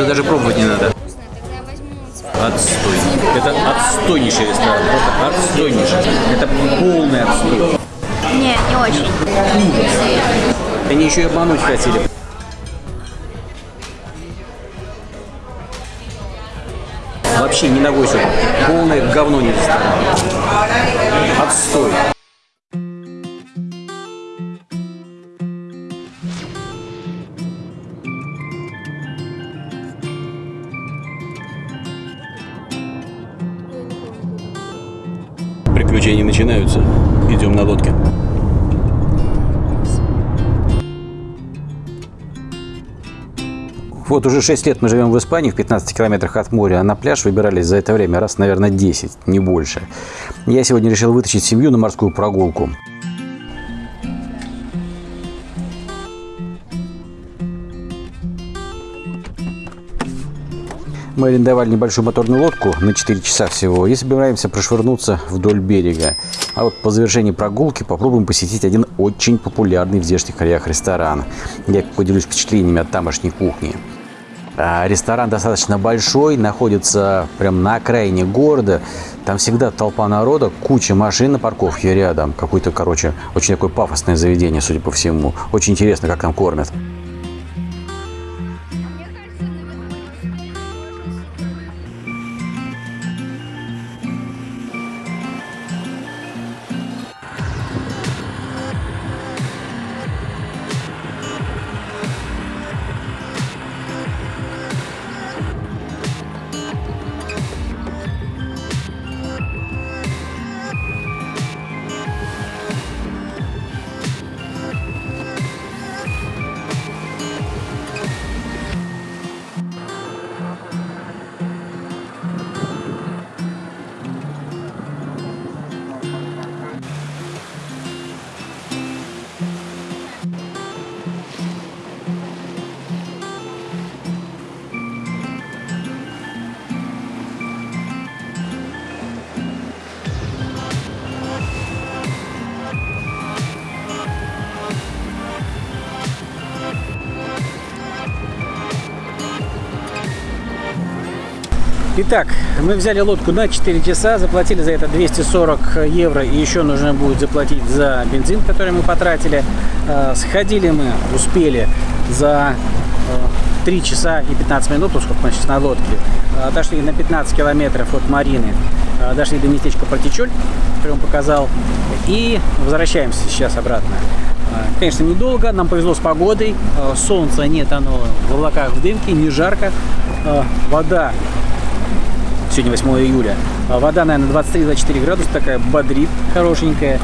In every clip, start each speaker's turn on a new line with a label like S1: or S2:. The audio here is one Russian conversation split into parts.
S1: Это даже пробовать не надо. Отстой. Это отстойнейший ресторан. Просто отстойнейший. Это полный отстой.
S2: Не, не очень.
S1: Они еще и обмануть хотели. Вообще не ногой сюда. Полное говно не ресторан. Отстой. Начинаются. Идем на лодке. Вот уже 6 лет мы живем в Испании, в 15 километрах от моря, а на пляж выбирались за это время раз, наверное, 10, не больше. Я сегодня решил вытащить семью на морскую прогулку. Мы арендовали небольшую моторную лодку на 4 часа всего и собираемся прошвырнуться вдоль берега. А вот по завершении прогулки попробуем посетить один очень популярный в здешних краях ресторан. Я поделюсь впечатлениями от тамошней кухни. А, Ресторан достаточно большой, находится прям на окраине города. Там всегда толпа народа, куча машин на парковке рядом. Какое-то, короче, очень такое пафосное заведение, судя по всему. Очень интересно, как там кормят. Итак, мы взяли лодку на 4 часа, заплатили за это 240 евро и еще нужно будет заплатить за бензин, который мы потратили. Э, Сходили мы, успели за э, 3 часа и 15 минут, вот сколько мы сейчас на лодке. Э, Дошли на 15 километров от Марины, Э, дошли до местечка Партичоль, который он показал, и возвращаемся сейчас обратно. Э, Конечно, недолго, нам повезло с погодой, Э, солнца нет, оно в облаках, в дымке, не жарко, Э, вода Сегодня 8 июля. А Вода, наверное, 23-24 градуса, такая бодрит, хорошенькая.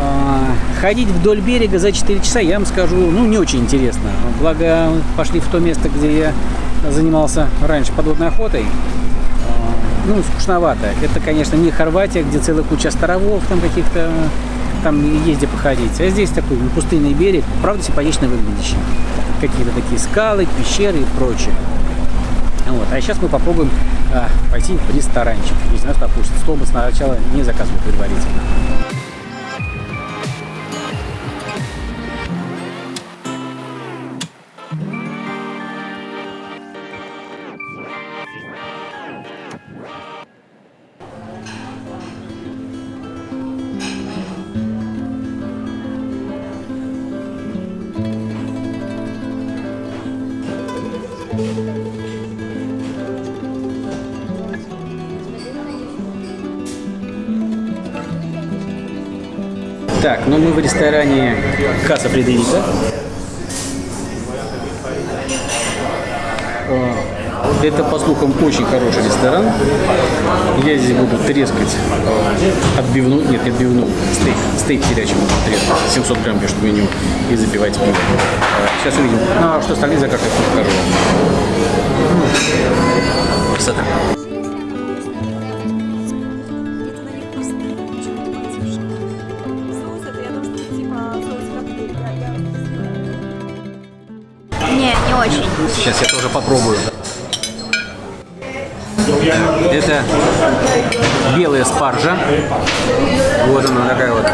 S1: А, Ходить вдоль берега за 4 часа, я вам скажу, ну, не очень интересно. Благо, пошли в то место, где я занимался раньше подводной охотой. А, Ну, скучновато. Это, конечно, не Хорватия, где целая куча островов, там каких-то, там где походить. А здесь такой пустынный берег, правда, симпатично выглядящий. Какие-то такие скалы, пещеры и прочее. Вот. А сейчас мы попробуем а, пойти в ресторанчик. Если нас попустят. Стол мы сначала не заказывали предварительно. Так, ну мы в ресторане Касса Фредерика. О, Это, по слухам, очень хороший ресторан. Я здесь буду трескать э, отбивную, нет, не отбивную, стейк, стейк телячий буду трескать, 700 грамм пишет меню, и запивать пиво. Э, Сейчас увидим. Ну, а что остальные закажут, я покажу. Красота. Сейчас я тоже попробую. Это белая спаржа. Вот она такая вот.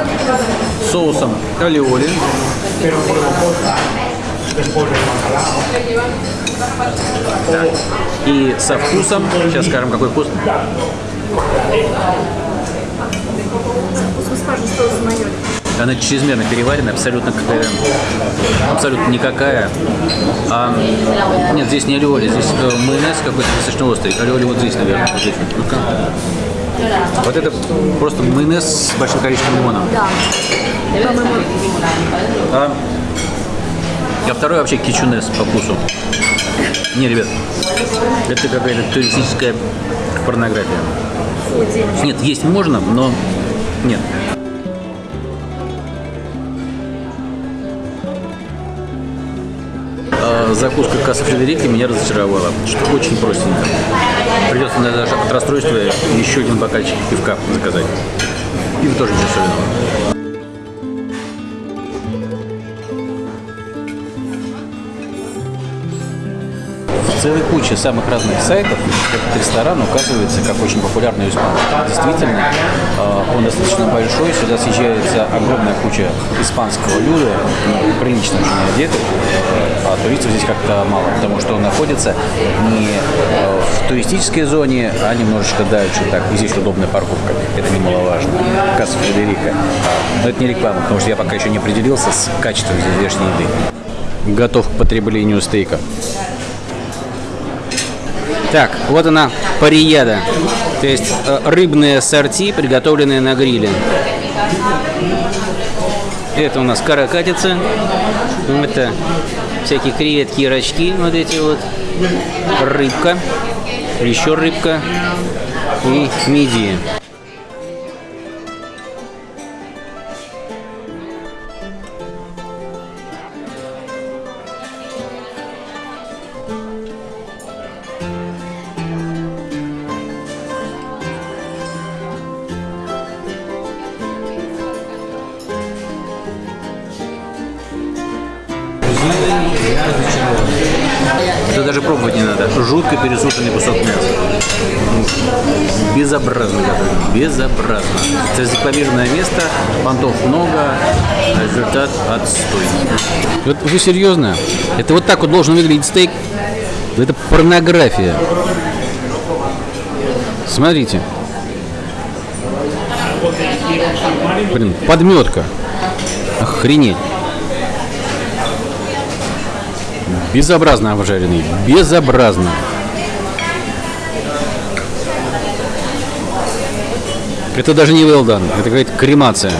S1: Соусом алиоли. И со вкусом, сейчас скажем, какой. Вкус Она чрезмерно переварена, абсолютно какая абсолютно никакая. А, нет, здесь не алиоли, здесь э, майонез какой-то достаточно острый. Алиоли вот здесь, наверное. Вот, здесь. Вот это просто майонез с большим количеством лимона.
S3: Да.
S1: А, а второй вообще кичунес по вкусу. Не, ребят, это какая-то туристическая порнография. Нет, есть можно, но нет. Закуска касса Фредерики меня разочаровала. Что очень простенько. Придется наверное, даже от расстройства еще один бокальчик пивка заказать. Пиво тоже ничего особенного. В целой куче самых разных сайтов этот ресторан указывается как очень популярный испанцев. Действительно, э, он достаточно большой, сюда съезжается огромная куча испанского люда, ну, прилично очень одетых, а туристов здесь как-то мало, потому что он находится не э, в туристической зоне, а немножечко дальше. Так, и здесь удобная парковка, это немаловажно. Касса Фредерика. Но это не реклама, потому что я пока еще не определился с качеством здешней еды. Готов к потреблению стейка. Так, вот она парияда. То есть э, рыбные сорти, приготовленные на гриле. Это у нас каракатица. Это всякие креветки и рачки. Вот эти вот. Рыбка. Еще рыбка. И мидии. Это даже пробовать не надо. Жутко пересушенный кусок мяса. Безобразно. Безобразно. Это рекламированное место, понтов много, результат отстой. Вот вы серьезно? Это вот так вот должен выглядеть стейк? Это порнография. Смотрите. Блин, подметка. Охренеть. Безобразно обжаренный. Безобразно. Это даже не well done. Это какая-то кремация.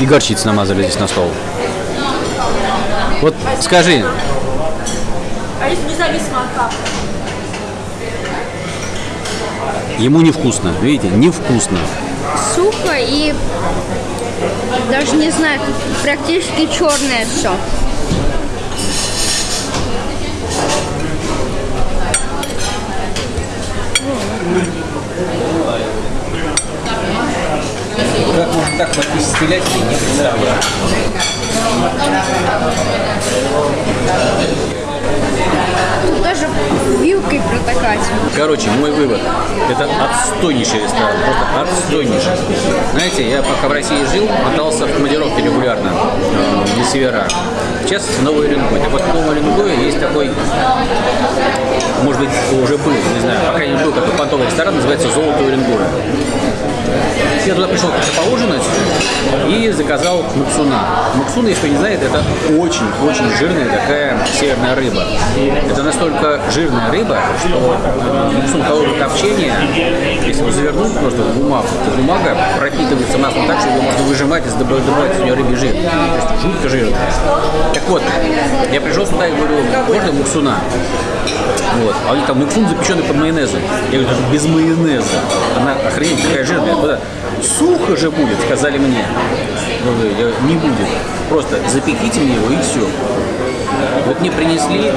S1: И горчицы намазали здесь на стол. Вот скажи,
S3: А если независимо от капли?
S1: ему невкусно. Видите, невкусно.
S2: Сухо и даже не знаю, практически черное все.
S1: Как можно так подписать стрелять, я не представляю.
S2: Тут вилкой протыкать.
S1: Короче, мой вывод. Это отстойнейший ресторан. Просто отстойнейший. Знаете, я пока в России жил, мотался в командировке регулярно э, на севера. Частности, в Новый Уренгой. Так вот, в Новом Уренгое есть такой, может быть, уже был, не знаю, по крайней мере, был такой понтовый ресторан, называется «Золото Уренгоя». Я туда пришел поужинать и заказал муксуна. Муксуна, если кто не знает, это очень-очень жирная такая северная рыба. Это настолько жирная рыба, что э, муксун холодного копчения, если его завернуть просто в бумагу, то бумага пропитывается маслом так, что его можно выжимать и добавлять из нее рыбий жир. То есть жутко жирная. Так вот, я пришел сюда и говорю, можно муксуна? Вот. А у них там муксун запеченный под майонезом. Я говорю, это без майонеза. Она охренеть какая жирная. Куда? Сухо же будет, сказали мне. Я говорю, «Я- не будет. Просто запеките мне его и все. Вот мне принесли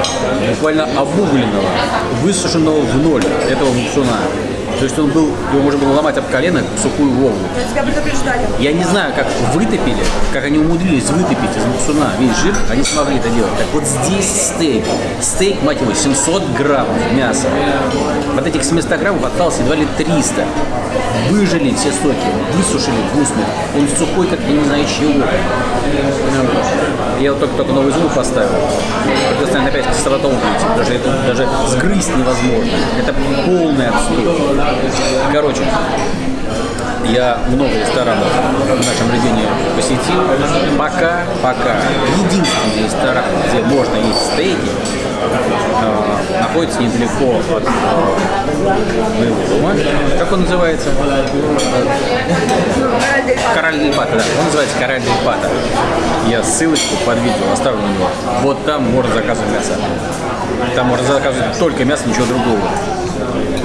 S1: буквально обугленного, высушенного в ноль этого муксуна. То есть он был, его можно было ломать об колено, сухую волну.
S3: Я тебя предупреждали.
S1: Я не знаю, как вытопили, как они умудрились вытопить из муксуна весь жир, они смогли это делать. Так вот здесь стейк. Стейк, мать его, 700 граммов мяса. Вот этих 700 граммов осталось едва ли 300. Выжили все соки, высушили в. Он сухой, как я не знаю чего. Я вот только, только новый зуб поставил. Наверное, опять к стоматологу идти, потому что это даже сгрызть невозможно. Это полный отстой. Короче, я много ресторанов в нашем регионе посетил. Пока, пока единственный ресторан, где можно есть стейки, находится недалеко от э, моего дома. Как он называется? Кораль Дель Пата, да. Он называется Кораль Дель Пата. Я ссылочку под видео оставлю на него. Вот там можно заказывать мясо. Там можно заказывать только мясо, ничего другого.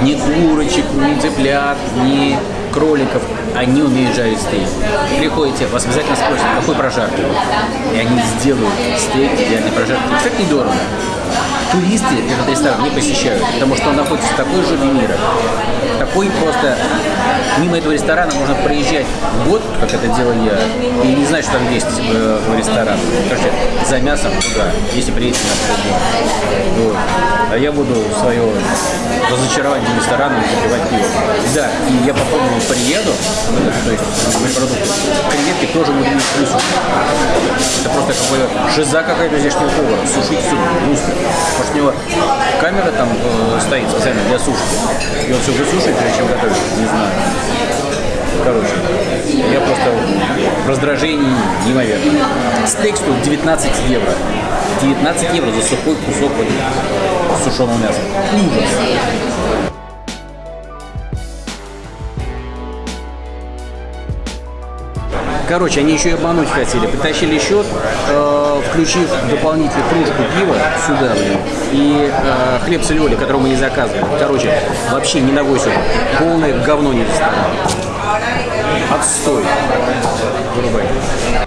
S1: Ни курочек, ни цыплят, ни кроликов. Они умеют жарить стейк. Приходите, вас обязательно спросят, какой прожарки. И они сделают стейк идеальной прожарки. Кстати, недорого. Туристы этот ресторан не посещают, потому что он находится в такой жопе мира. Такой просто... Мимо этого ресторана можно проезжать год, как это делал я, и не знать, что там есть э, ресторан. Короче, за мясом туда, если приедете на. Вот. А я буду свое разочарование рестораном запивать пиво. Да, и я попробовал приеду, то есть продукты, креветки тоже будут высушить. Это просто какой-то жиза какая-то здешнего повара. Сушить все быстро. Может, у него камера там э, стоит специально для сушки. И он все высушивает, прежде чем готовит. Не знаю. Короче, я просто в раздражении неимоверно. Стейк стоит 19 евро. 19 евро за сухой кусок вот сушеного мяса. Ужас. Короче, они еще и обмануть хотели. Притащили счет, э, включив дополнительно кружку пива сюда, блин, и э, хлеб с лёли, который мы не заказывали. Короче, вообще не ногой сюда. Полное говно не ресторан. Отстой. Вырубай.